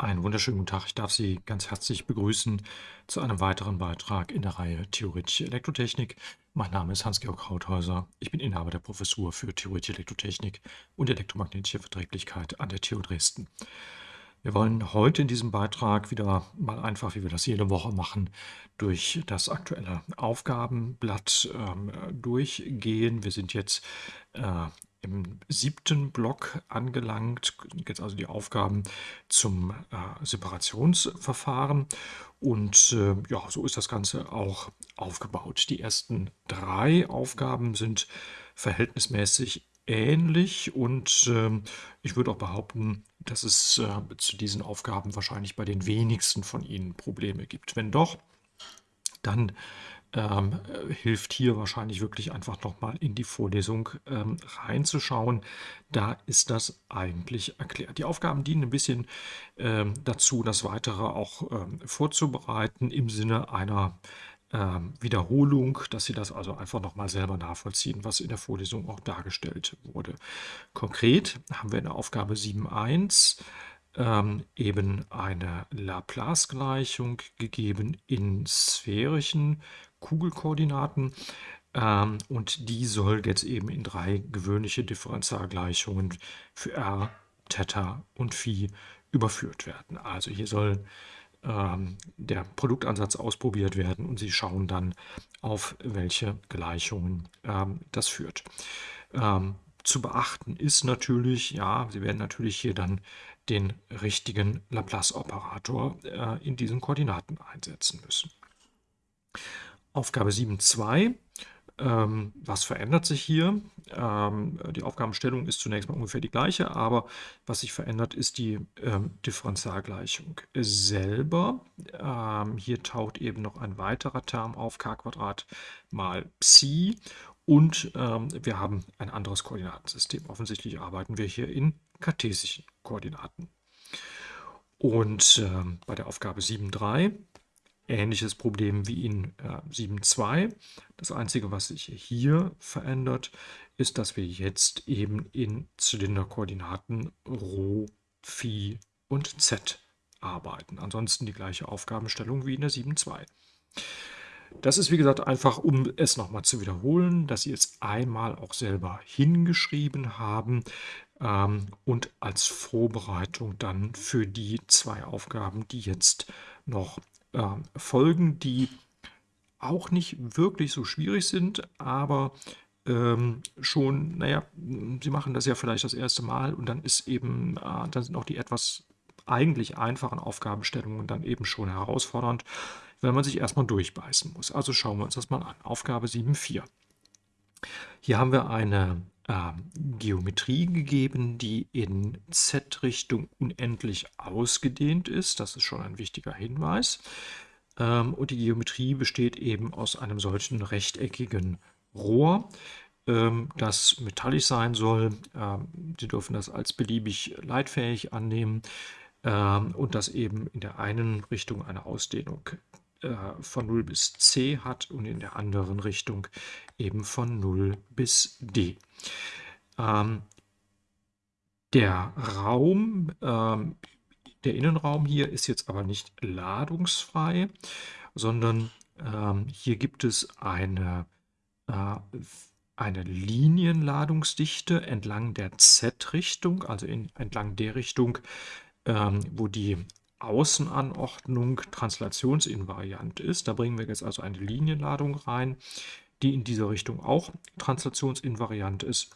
Einen wunderschönen guten Tag. Ich darf Sie ganz herzlich begrüßen zu einem weiteren Beitrag in der Reihe Theoretische Elektrotechnik. Mein Name ist Hans-Georg Krauthäuser. Ich bin Inhaber der Professur für Theoretische Elektrotechnik und elektromagnetische Verträglichkeit an der TU Dresden. Wir wollen heute in diesem Beitrag wieder mal einfach, wie wir das jede Woche machen, durch das aktuelle Aufgabenblatt ähm, durchgehen. Wir sind jetzt äh, im siebten Block angelangt, jetzt also die Aufgaben zum äh, Separationsverfahren. Und äh, ja, so ist das Ganze auch aufgebaut. Die ersten drei Aufgaben sind verhältnismäßig ähnlich und äh, ich würde auch behaupten, dass es äh, zu diesen Aufgaben wahrscheinlich bei den wenigsten von Ihnen Probleme gibt. Wenn doch, dann ähm, hilft hier wahrscheinlich wirklich einfach nochmal in die Vorlesung ähm, reinzuschauen. Da ist das eigentlich erklärt. Die Aufgaben dienen ein bisschen ähm, dazu, das Weitere auch ähm, vorzubereiten im Sinne einer ähm, Wiederholung, dass Sie das also einfach nochmal selber nachvollziehen, was in der Vorlesung auch dargestellt wurde. Konkret haben wir in der Aufgabe 7.1 ähm, eben eine Laplace-Gleichung gegeben in sphärischen Kugelkoordinaten. Ähm, und die soll jetzt eben in drei gewöhnliche Differentialgleichungen für r, Theta und Phi überführt werden. Also hier soll ähm, der Produktansatz ausprobiert werden und Sie schauen dann, auf welche Gleichungen ähm, das führt. Ähm, zu beachten ist natürlich, ja, Sie werden natürlich hier dann den richtigen Laplace-Operator äh, in diesen Koordinaten einsetzen müssen. Aufgabe 7.2. Ähm, was verändert sich hier? Ähm, die Aufgabenstellung ist zunächst mal ungefähr die gleiche, aber was sich verändert, ist die ähm, Differentialgleichung selber. Ähm, hier taucht eben noch ein weiterer Term auf, k mal Psi und ähm, wir haben ein anderes Koordinatensystem. Offensichtlich arbeiten wir hier in kartesischen Koordinaten. Und ähm, bei der Aufgabe 7.3 ähnliches Problem wie in äh, 7.2. Das Einzige, was sich hier verändert, ist, dass wir jetzt eben in Zylinderkoordinaten Rho, Phi und Z arbeiten. Ansonsten die gleiche Aufgabenstellung wie in der 7.2. Das ist, wie gesagt, einfach, um es nochmal zu wiederholen, dass Sie es einmal auch selber hingeschrieben haben ähm, und als Vorbereitung dann für die zwei Aufgaben, die jetzt noch äh, Folgen, die auch nicht wirklich so schwierig sind, aber ähm, schon, naja, sie machen das ja vielleicht das erste Mal und dann ist eben, äh, dann sind auch die etwas eigentlich einfachen Aufgabenstellungen dann eben schon herausfordernd, wenn man sich erstmal durchbeißen muss. Also schauen wir uns das mal an. Aufgabe 7.4. Hier haben wir eine äh, Geometrie gegeben, die in Z-Richtung unendlich ausgedehnt ist. Das ist schon ein wichtiger Hinweis. Ähm, und die Geometrie besteht eben aus einem solchen rechteckigen Rohr, ähm, das metallisch sein soll. Ähm, Sie dürfen das als beliebig leitfähig annehmen und das eben in der einen Richtung eine Ausdehnung äh, von 0 bis C hat und in der anderen Richtung eben von 0 bis D. Ähm, der Raum, ähm, der Innenraum hier ist jetzt aber nicht ladungsfrei, sondern ähm, hier gibt es eine, äh, eine Linienladungsdichte entlang der Z-Richtung, also in, entlang der Richtung, ähm, wo die Außenanordnung translationsinvariant ist. Da bringen wir jetzt also eine Linienladung rein, die in dieser Richtung auch translationsinvariant ist,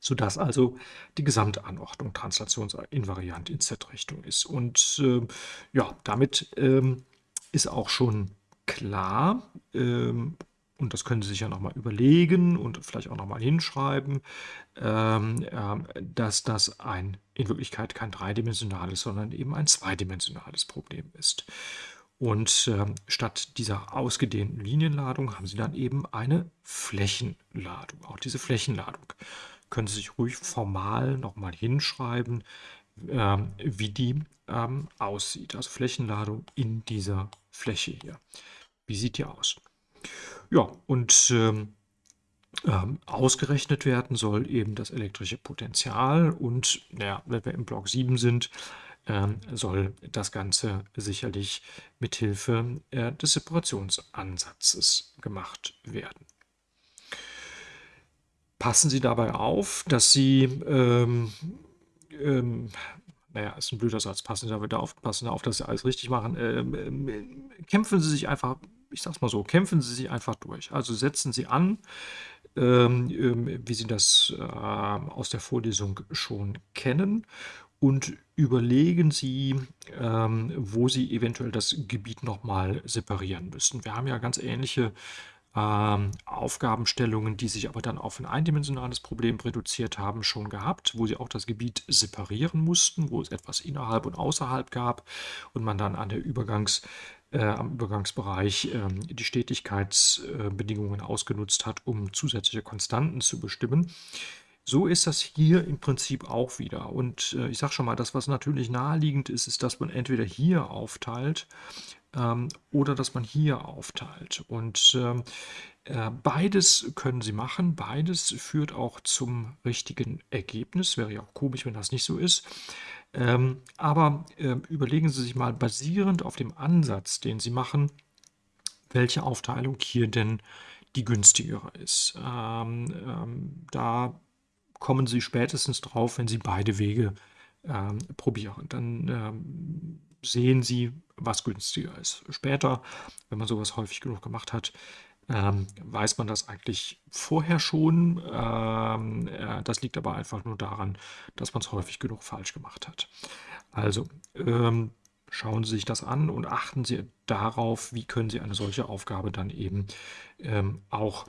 sodass also die Gesamtanordnung translationsinvariant in Z-Richtung ist. Und äh, ja, damit ähm, ist auch schon klar, ähm, und das können Sie sich ja nochmal überlegen und vielleicht auch nochmal hinschreiben, ähm, äh, dass das ein, in Wirklichkeit kein dreidimensionales, sondern eben ein zweidimensionales Problem ist. Und äh, statt dieser ausgedehnten Linienladung haben Sie dann eben eine Flächenladung. Auch diese Flächenladung können Sie sich ruhig formal nochmal hinschreiben, wie die ähm, aussieht. Also Flächenladung in dieser Fläche hier. Wie sieht die aus? Ja, und ähm, ähm, ausgerechnet werden soll eben das elektrische Potential und naja, wenn wir im Block 7 sind, ähm, soll das Ganze sicherlich mithilfe äh, des Separationsansatzes gemacht werden. Passen Sie dabei auf, dass Sie, ähm, ähm, naja, ist ein blöder Satz, passen Sie dabei auf, passen Sie auf, dass Sie alles richtig machen. Ähm, ähm, kämpfen Sie sich einfach, ich sag's mal so, kämpfen Sie sich einfach durch. Also setzen Sie an, ähm, ähm, wie Sie das äh, aus der Vorlesung schon kennen und überlegen Sie, ähm, wo Sie eventuell das Gebiet nochmal separieren müssen. Wir haben ja ganz ähnliche ähm, Aufgabenstellungen, die sich aber dann auf ein eindimensionales Problem reduziert haben, schon gehabt, wo sie auch das Gebiet separieren mussten, wo es etwas innerhalb und außerhalb gab und man dann an der Übergangs, äh, am Übergangsbereich äh, die Stetigkeitsbedingungen ausgenutzt hat, um zusätzliche Konstanten zu bestimmen. So ist das hier im Prinzip auch wieder. Und äh, ich sage schon mal, das, was natürlich naheliegend ist, ist, dass man entweder hier aufteilt ähm, oder dass man hier aufteilt. Und ähm, äh, beides können Sie machen. Beides führt auch zum richtigen Ergebnis. Wäre ja auch komisch, wenn das nicht so ist. Ähm, aber äh, überlegen Sie sich mal basierend auf dem Ansatz, den Sie machen, welche Aufteilung hier denn die günstigere ist. Ähm, ähm, da kommen Sie spätestens drauf, wenn Sie beide Wege ähm, probieren. Dann ähm, sehen Sie, was günstiger ist. Später, wenn man sowas häufig genug gemacht hat, ähm, weiß man das eigentlich vorher schon. Ähm, das liegt aber einfach nur daran, dass man es häufig genug falsch gemacht hat. Also ähm, schauen Sie sich das an und achten Sie darauf, wie können Sie eine solche Aufgabe dann eben ähm, auch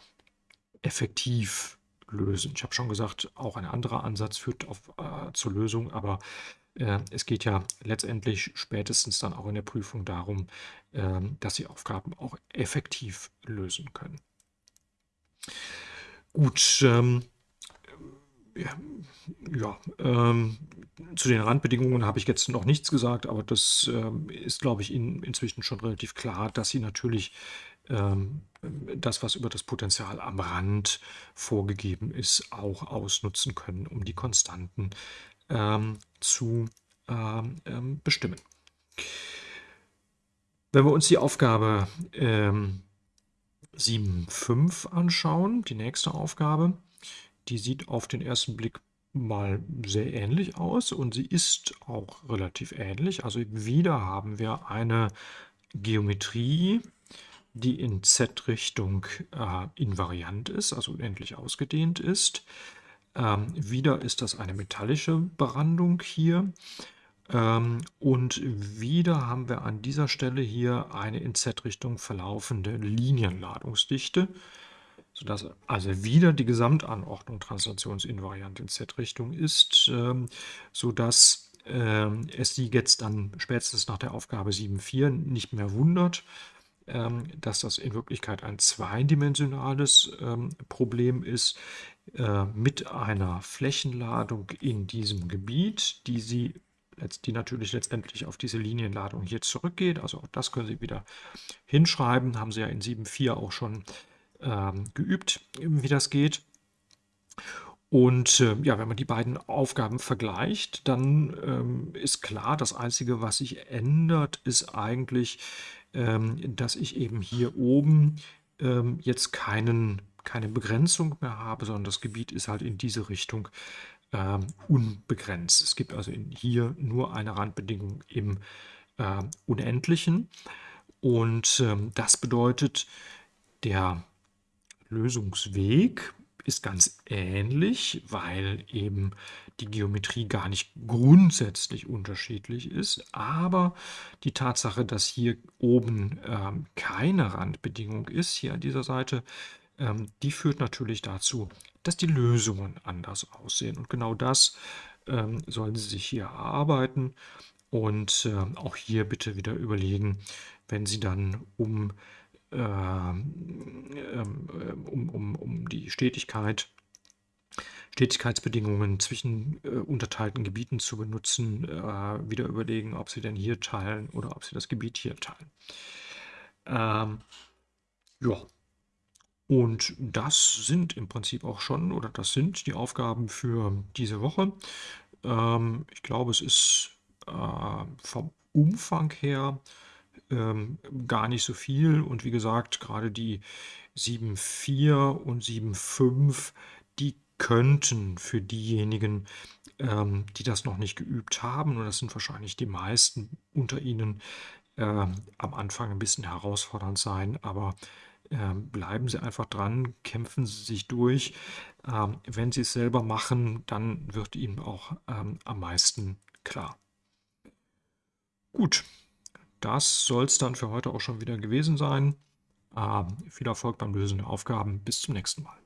effektiv lösen. Ich habe schon gesagt, auch ein anderer Ansatz führt auf, äh, zur Lösung, aber äh, es geht ja letztendlich spätestens dann auch in der Prüfung darum, äh, dass Sie Aufgaben auch effektiv lösen können. Gut, ähm, ja, ähm, zu den Randbedingungen habe ich jetzt noch nichts gesagt, aber das ähm, ist, glaube ich, Ihnen inzwischen schon relativ klar, dass Sie natürlich ähm, das, was über das Potenzial am Rand vorgegeben ist, auch ausnutzen können, um die Konstanten ähm, zu ähm, ähm bestimmen. Wenn wir uns die Aufgabe ähm, 7.5 anschauen, die nächste Aufgabe, die sieht auf den ersten Blick mal sehr ähnlich aus und sie ist auch relativ ähnlich. Also wieder haben wir eine Geometrie, die in Z-Richtung äh, invariant ist, also unendlich ausgedehnt ist. Ähm, wieder ist das eine metallische Brandung hier. Ähm, und wieder haben wir an dieser Stelle hier eine in Z-Richtung verlaufende Linienladungsdichte, sodass also wieder die Gesamtanordnung translationsinvariant in Z-Richtung ist, ähm, sodass ähm, es Sie jetzt dann spätestens nach der Aufgabe 7.4 nicht mehr wundert, ähm, dass das in Wirklichkeit ein zweidimensionales Problem ist äh, mit einer Flächenladung in diesem Gebiet, die Sie die natürlich letztendlich auf diese Linienladung hier zurückgeht. Also auch das können Sie wieder hinschreiben. Haben Sie ja in 7.4 auch schon geübt, wie das geht. Und äh, ja, wenn man die beiden Aufgaben vergleicht, dann ähm, ist klar, das Einzige, was sich ändert, ist eigentlich, ähm, dass ich eben hier oben ähm, jetzt keinen, keine Begrenzung mehr habe, sondern das Gebiet ist halt in diese Richtung ähm, unbegrenzt. Es gibt also hier nur eine Randbedingung im äh, Unendlichen. Und ähm, das bedeutet, der Lösungsweg ist ganz ähnlich, weil eben die Geometrie gar nicht grundsätzlich unterschiedlich ist, aber die Tatsache, dass hier oben ähm, keine Randbedingung ist, hier an dieser Seite, ähm, die führt natürlich dazu, dass die Lösungen anders aussehen. Und genau das ähm, sollen Sie sich hier erarbeiten und äh, auch hier bitte wieder überlegen, wenn Sie dann um ähm, um, um, um die Stetigkeit, Stetigkeitsbedingungen zwischen äh, unterteilten Gebieten zu benutzen, äh, wieder überlegen, ob sie denn hier teilen oder ob sie das Gebiet hier teilen. Ähm, ja, und das sind im Prinzip auch schon, oder das sind die Aufgaben für diese Woche. Ähm, ich glaube, es ist äh, vom Umfang her ähm, gar nicht so viel. Und wie gesagt, gerade die 7.4 und 7.5, die könnten für diejenigen, ähm, die das noch nicht geübt haben, und das sind wahrscheinlich die meisten unter Ihnen, ähm, am Anfang ein bisschen herausfordernd sein, aber ähm, bleiben Sie einfach dran, kämpfen Sie sich durch. Ähm, wenn Sie es selber machen, dann wird Ihnen auch ähm, am meisten klar. Gut, das soll es dann für heute auch schon wieder gewesen sein. Ähm, viel Erfolg beim Lösen der Aufgaben. Bis zum nächsten Mal.